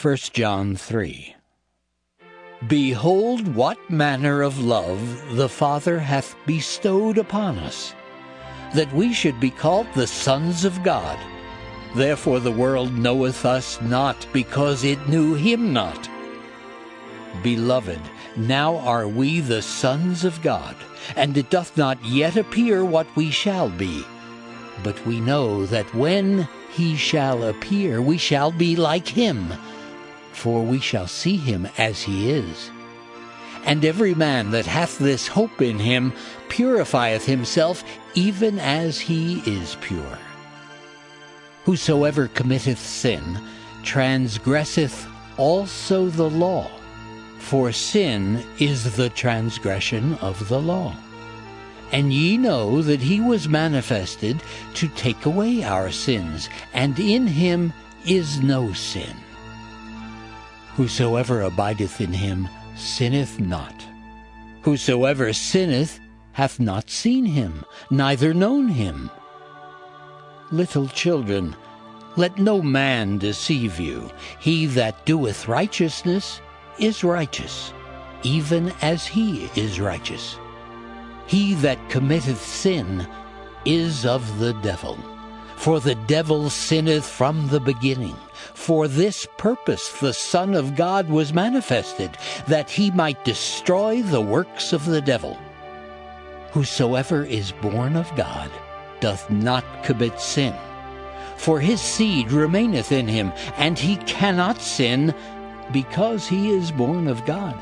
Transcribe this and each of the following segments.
1 John 3 Behold what manner of love the Father hath bestowed upon us, that we should be called the sons of God. Therefore the world knoweth us not, because it knew him not. Beloved, now are we the sons of God, and it doth not yet appear what we shall be. But we know that when he shall appear, we shall be like him, for we shall see him as he is. And every man that hath this hope in him purifieth himself even as he is pure. Whosoever committeth sin transgresseth also the law, for sin is the transgression of the law. And ye know that he was manifested to take away our sins, and in him is no sin. Whosoever abideth in him sinneth not. Whosoever sinneth hath not seen him, neither known him. Little children, let no man deceive you. He that doeth righteousness is righteous, even as he is righteous. He that committeth sin is of the devil. For the devil sinneth from the beginning. For this purpose the Son of God was manifested, that he might destroy the works of the devil. Whosoever is born of God doth not commit sin. For his seed remaineth in him, and he cannot sin, because he is born of God.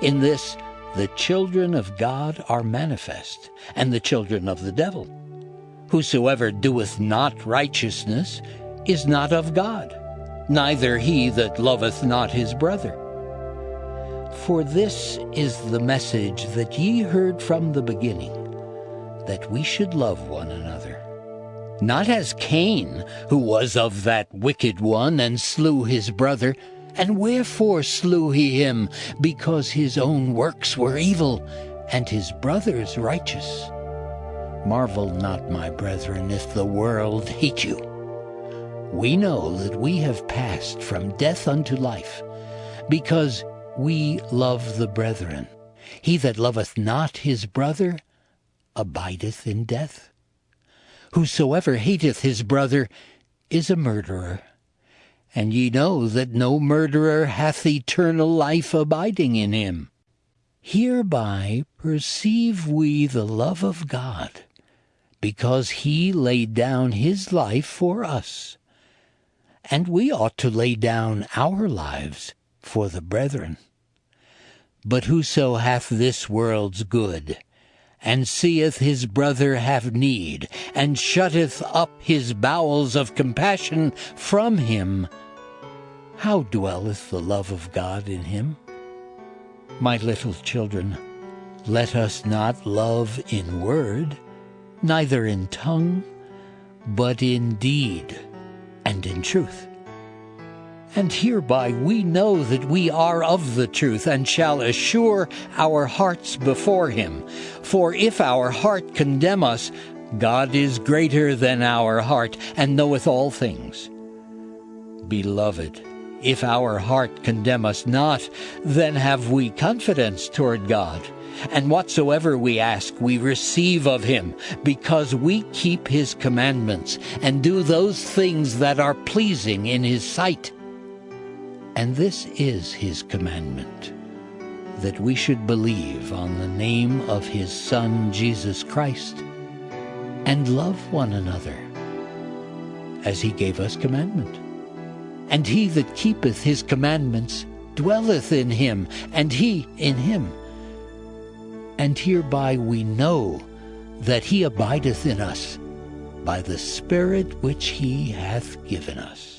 In this the children of God are manifest, and the children of the devil. Whosoever doeth not righteousness is not of God, neither he that loveth not his brother. For this is the message that ye heard from the beginning, that we should love one another. Not as Cain, who was of that wicked one, and slew his brother. And wherefore slew he him? Because his own works were evil, and his brother's righteous. Marvel not, my brethren, if the world hate you. We know that we have passed from death unto life, because we love the brethren. He that loveth not his brother abideth in death. Whosoever hateth his brother is a murderer. And ye know that no murderer hath eternal life abiding in him. Hereby perceive we the love of God, because he laid down his life for us. And we ought to lay down our lives for the brethren. But whoso hath this world's good, and seeth his brother have need, and shutteth up his bowels of compassion from him, how dwelleth the love of God in him? My little children, let us not love in word, neither in tongue, but in deed and in truth. And hereby we know that we are of the truth, and shall assure our hearts before him. For if our heart condemn us, God is greater than our heart, and knoweth all things. Beloved, if our heart condemn us not, then have we confidence toward God. And whatsoever we ask, we receive of him, because we keep his commandments, and do those things that are pleasing in his sight. And this is his commandment, that we should believe on the name of his Son Jesus Christ, and love one another, as he gave us commandment. And he that keepeth his commandments dwelleth in him, and he in him. And hereby we know that he abideth in us, by the Spirit which he hath given us.